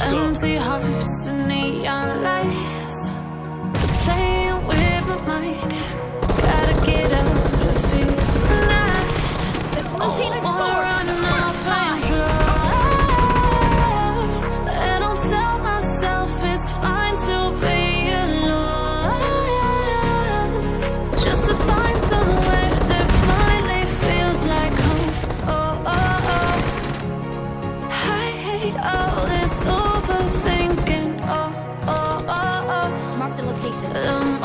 Let's go. Empty hearts and neon lights. They're playing with my mind. Gotta get out of here tonight. The oh, team has scored. Oh, oh, all this. alone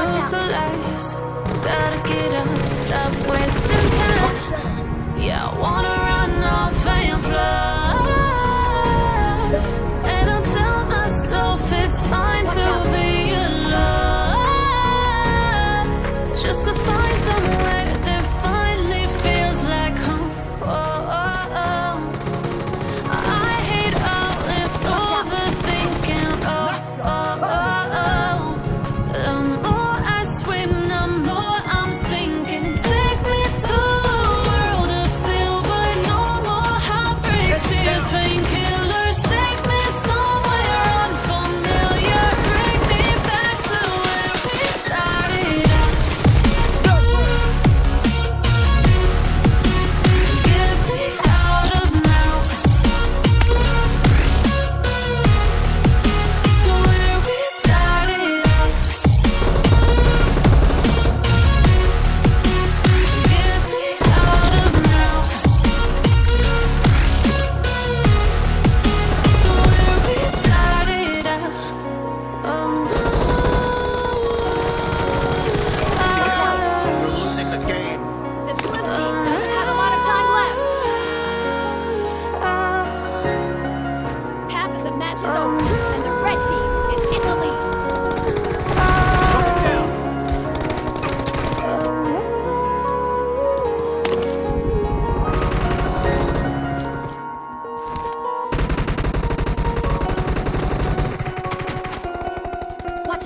Watch out. the lies. Gotta get up, stop waiting.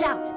Out.